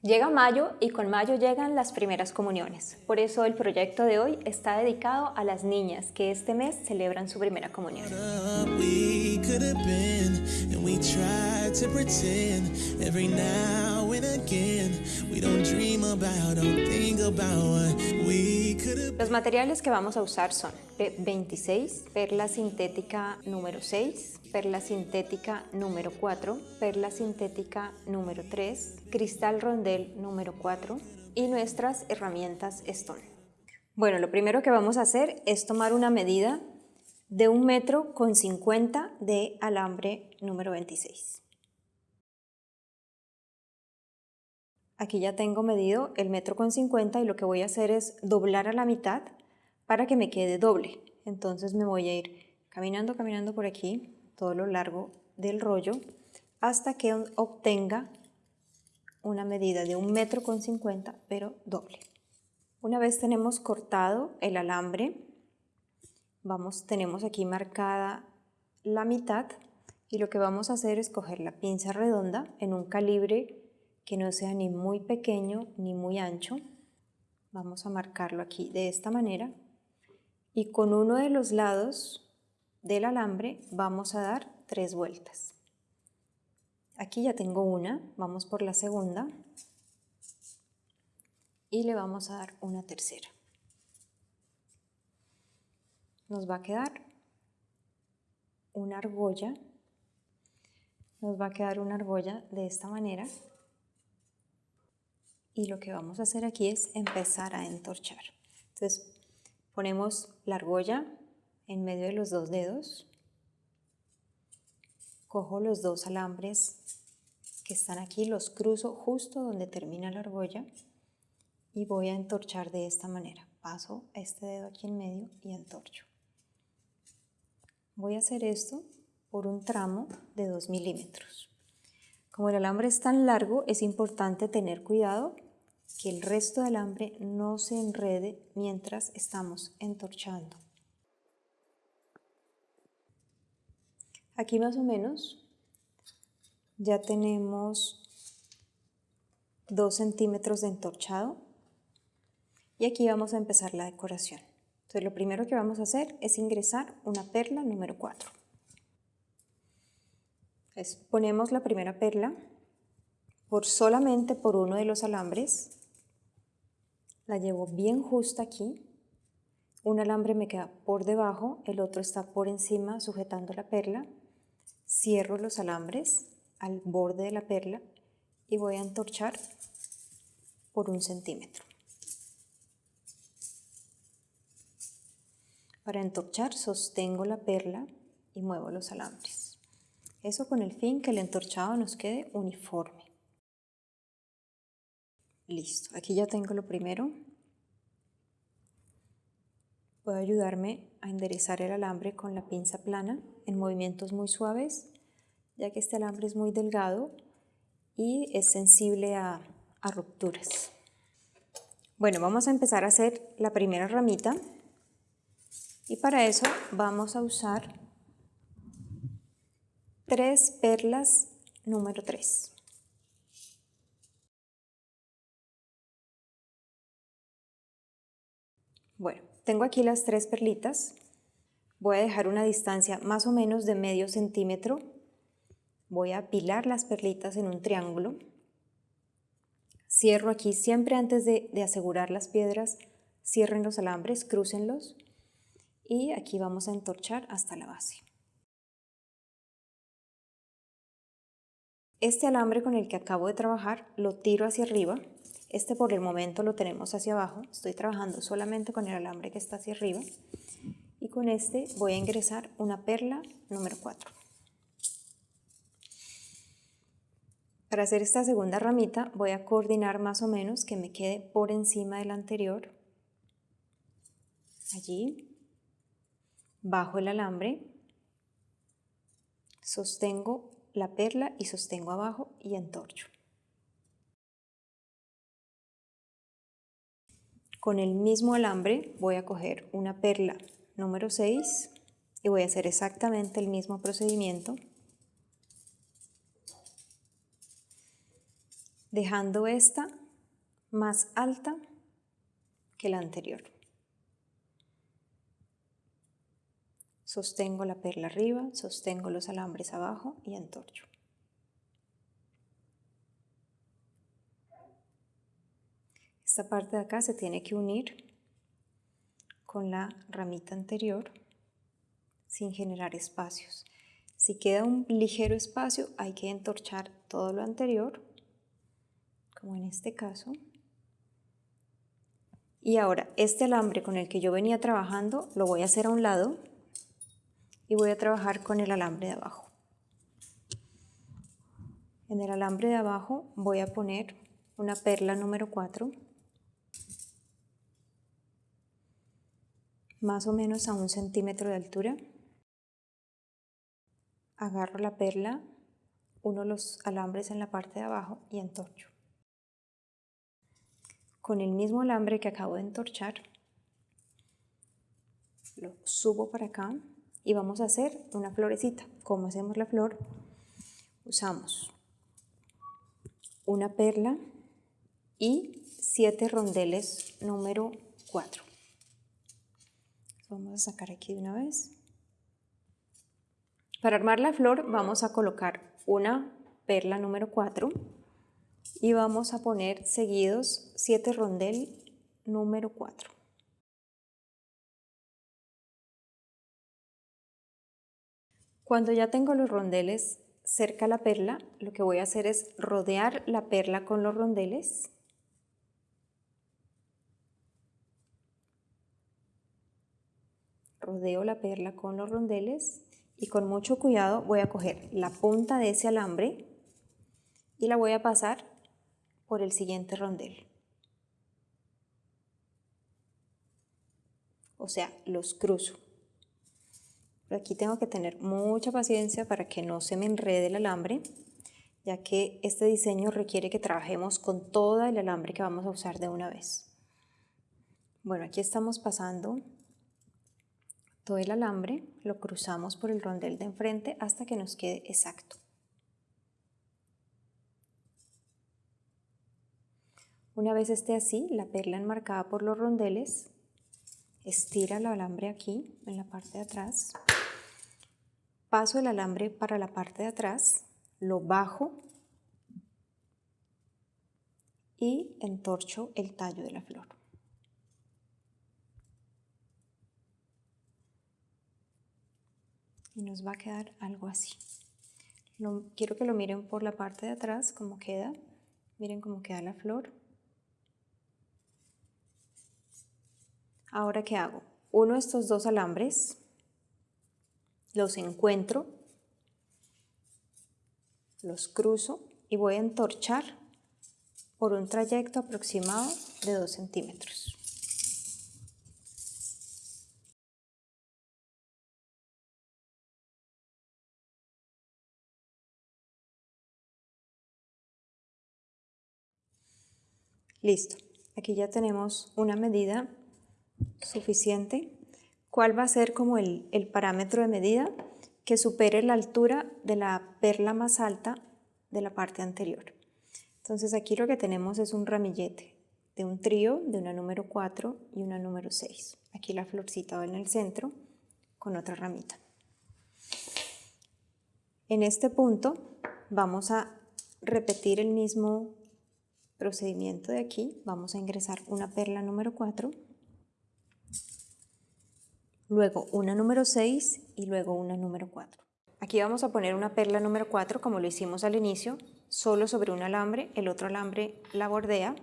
Llega mayo y con mayo llegan las primeras comuniones. Por eso el proyecto de hoy está dedicado a las niñas que este mes celebran su primera comunión. Los materiales que vamos a usar son 26, perla sintética número 6, perla sintética número 4, perla sintética número 3, cristal rondel número 4 y nuestras herramientas Stone. Bueno, lo primero que vamos a hacer es tomar una medida de un metro con 50 de alambre número 26. Aquí ya tengo medido el metro con 50 y lo que voy a hacer es doblar a la mitad para que me quede doble. Entonces me voy a ir caminando, caminando por aquí todo lo largo del rollo hasta que obtenga una medida de un metro con 50 pero doble. Una vez tenemos cortado el alambre, vamos, tenemos aquí marcada la mitad y lo que vamos a hacer es coger la pinza redonda en un calibre que no sea ni muy pequeño ni muy ancho. Vamos a marcarlo aquí de esta manera y con uno de los lados del alambre vamos a dar tres vueltas. Aquí ya tengo una, vamos por la segunda y le vamos a dar una tercera. Nos va a quedar una argolla, nos va a quedar una argolla de esta manera y lo que vamos a hacer aquí es empezar a entorchar. Entonces ponemos la argolla en medio de los dos dedos. Cojo los dos alambres que están aquí, los cruzo justo donde termina la argolla y voy a entorchar de esta manera. Paso este dedo aquí en medio y entorcho. Voy a hacer esto por un tramo de 2 milímetros. Como el alambre es tan largo, es importante tener cuidado que el resto del alambre no se enrede mientras estamos entorchando. Aquí más o menos ya tenemos 2 centímetros de entorchado y aquí vamos a empezar la decoración. Entonces lo primero que vamos a hacer es ingresar una perla número 4. ponemos la primera perla por solamente por uno de los alambres. La llevo bien justa aquí. Un alambre me queda por debajo, el otro está por encima sujetando la perla Cierro los alambres al borde de la perla y voy a entorchar por un centímetro. Para entorchar sostengo la perla y muevo los alambres. Eso con el fin que el entorchado nos quede uniforme. Listo, aquí ya tengo lo primero. Puedo ayudarme a enderezar el alambre con la pinza plana en movimientos muy suaves, ya que este alambre es muy delgado y es sensible a, rupturas. Bueno, vamos a empezar a hacer la primera ramita y para eso vamos a usar tres perlas número 3. Tengo aquí las tres perlitas. Voy a dejar una distancia más o menos de medio centímetro. Voy a apilar las perlitas en un triángulo. Cierro aquí siempre antes de, de asegurar las piedras. Cierren los alambres, crúcenlos. Y aquí vamos a entorchar hasta la base. Este alambre con el que acabo de trabajar lo tiro hacia arriba este por el momento lo tenemos hacia abajo, estoy trabajando solamente con el alambre que está hacia arriba y con este voy a ingresar una perla número 4. Para hacer esta segunda ramita voy a coordinar más o menos que me quede por encima del anterior, allí, bajo el alambre, sostengo la perla y sostengo abajo y entorcho. Con el mismo alambre voy a coger una perla número 6 y voy a hacer exactamente el mismo procedimiento. dejando esta más alta que la anterior. Sostengo la perla arriba, sostengo los alambres abajo y entorcho. Esta parte de acá se tiene que unir con la ramita anterior sin generar espacios. Si queda un ligero espacio, hay que entorchar todo lo anterior, como en este caso. Y ahora, este alambre con el que yo venía trabajando, lo voy a hacer a un lado y voy a trabajar con el alambre de abajo. En el alambre de abajo voy a poner una perla número 4 más o menos a un centímetro de altura. Agarro la perla, uno los alambres en la parte de abajo y entorcho. Con el mismo alambre que acabo de entorchar, lo subo para acá y vamos a hacer una florecita. ¿Cómo hacemos la flor? Usamos una perla y siete rondeles número 4. Vamos a sacar aquí de una vez. Para armar la flor vamos a colocar una perla número 4 y vamos a poner seguidos 7 rondel número 4. Cuando ya tengo los rondeles cerca a la perla, lo que voy a hacer es rodear la perla con los rondeles rodeo la perla con los rondeles y con mucho cuidado voy a coger la punta de ese alambre y la voy a pasar por el siguiente rondel. O sea, los cruzo. Aquí tengo que tener mucha paciencia para que no se me enrede el alambre, ya que este diseño requiere que trabajemos con todo el alambre que vamos a usar de una vez. Bueno, aquí estamos pasando todo el alambre, lo cruzamos por el rondel de enfrente hasta que nos quede exacto. Una vez esté así, la perla enmarcada por los rondeles, estira el alambre aquí, en la parte de atrás, paso el alambre para la parte de atrás, lo bajo y entorcho el tallo de la flor. Y nos va a quedar algo así. quiero que lo miren por la parte de atrás, cómo queda. Miren cómo queda la flor. Ahora, ¿qué hago? Uno de estos dos alambres, los encuentro, los cruzo y voy a entorchar por un trayecto aproximado de 2 centímetros. Listo, aquí ya tenemos una medida suficiente. ¿Cuál va a ser como el, parámetro de medida? Que supere la altura de la perla más alta de la parte anterior. Entonces aquí lo que tenemos es un ramillete de un trío, de una número 4 y una número 6. Aquí la florcita va en el centro con otra ramita. En este punto vamos a repetir el mismo procedimiento de aquí, vamos a ingresar una perla número 4, luego una número 6 y luego una número 4. Aquí vamos a poner una perla número 4 como lo hicimos al inicio, solo sobre un alambre, el otro alambre la bordea,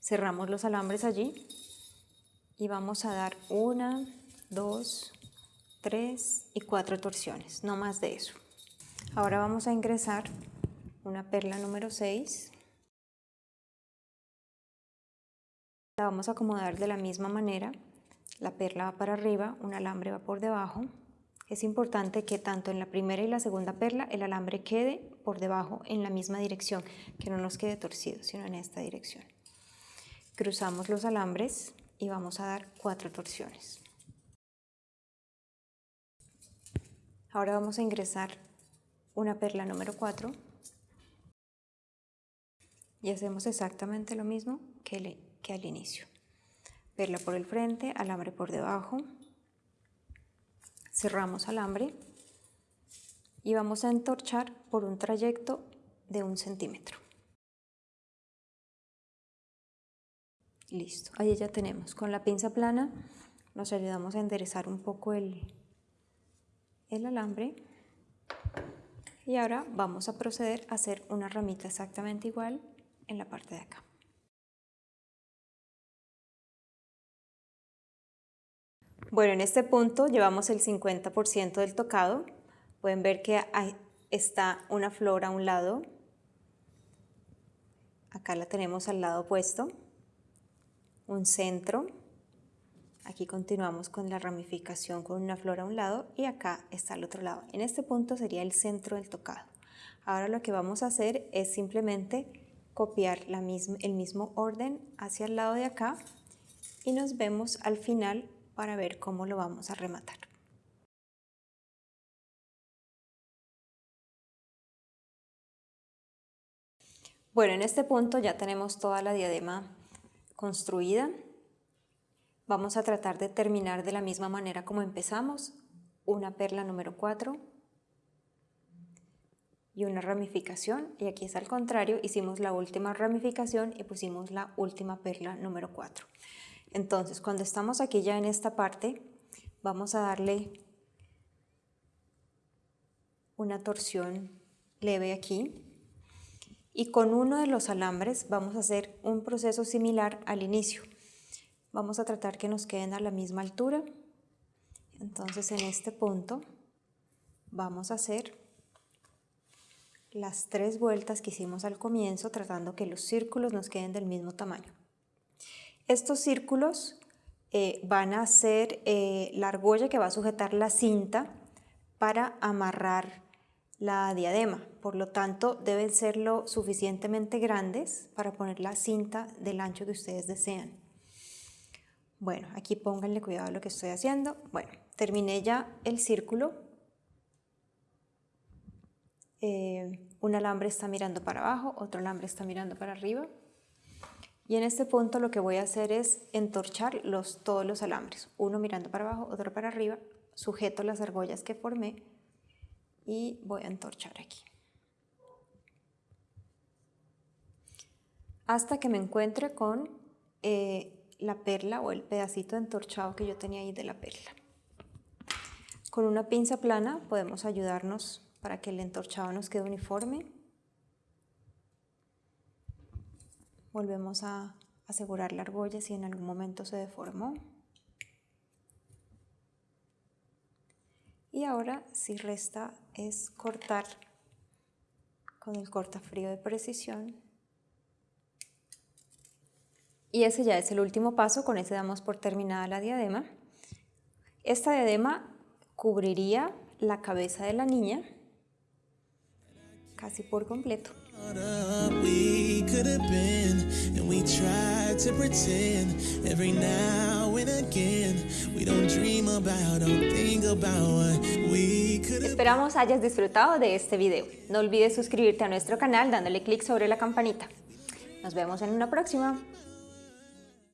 cerramos los alambres allí y vamos a dar una, dos, tres y cuatro torsiones, no más de eso. Ahora vamos a ingresar una perla número 6. La vamos a acomodar de la misma manera. La perla va para arriba, un alambre va por debajo. Es importante que tanto en la primera y la segunda perla el alambre quede por debajo en la misma dirección, que no nos quede torcido, sino en esta dirección. Cruzamos los alambres y vamos a dar cuatro torsiones. Ahora vamos a ingresar una perla número 4 Y hacemos exactamente lo mismo que, al inicio. Perla por el frente, alambre por debajo. Cerramos alambre y vamos a entorchar por un trayecto de un centímetro. Listo, ahí ya tenemos. Con la pinza plana nos ayudamos a enderezar un poco el alambre. Y ahora vamos a proceder a hacer una ramita exactamente igual en la parte de acá. Bueno, en este punto llevamos el 50% del tocado. Pueden ver que está una flor a un lado. Acá la tenemos al lado opuesto. Un centro. Aquí continuamos con la ramificación con una flor a un lado y acá está al otro lado. En este punto sería el centro del tocado. Ahora lo que vamos a hacer es simplemente copiar el mismo orden hacia el lado de acá y nos vemos al final para ver cómo lo vamos a rematar. Bueno, en este punto ya tenemos toda la diadema construida. Vamos a tratar de terminar de la misma manera como empezamos, una perla número 4 y una ramificación, y aquí es al contrario, hicimos la última ramificación y pusimos la última perla número 4. Entonces, cuando estamos aquí ya en esta parte, vamos a darle una torsión leve aquí, y con uno de los alambres vamos a hacer un proceso similar al inicio. Vamos a tratar que nos queden a la misma altura. Entonces en este punto vamos a hacer las tres vueltas que hicimos al comienzo tratando que los círculos nos queden del mismo tamaño. Estos círculos eh, van a ser eh, la argolla que va a sujetar la cinta para amarrar la diadema, por lo tanto deben ser lo suficientemente grandes para poner la cinta del ancho que ustedes desean. Bueno, aquí pónganle cuidado a lo que estoy haciendo. Bueno, terminé ya el círculo. Eh, un alambre está mirando para abajo, otro alambre está mirando para arriba. Y en este punto lo que voy a hacer es entorchar los, todos los alambres. Uno mirando para abajo, otro para arriba. Sujeto las argollas que formé y voy a entorchar aquí. Hasta que me encuentre con eh, la perla o el pedacito entorchado que yo tenía ahí de la perla. Con una pinza plana podemos ayudarnos para que el entorchado nos quede uniforme. Volvemos a asegurar la argolla si en algún momento se deformó. Y ahora si resta es cortar con el cortafrío de precisión y ese ya es el último paso, con ese damos por terminada la diadema. Esta diadema cubriría la cabeza de la niña casi por completo. Esperamos hayas disfrutado de este video. No olvides suscribirte a nuestro canal dándole clic sobre la campanita. Nos vemos en una próxima.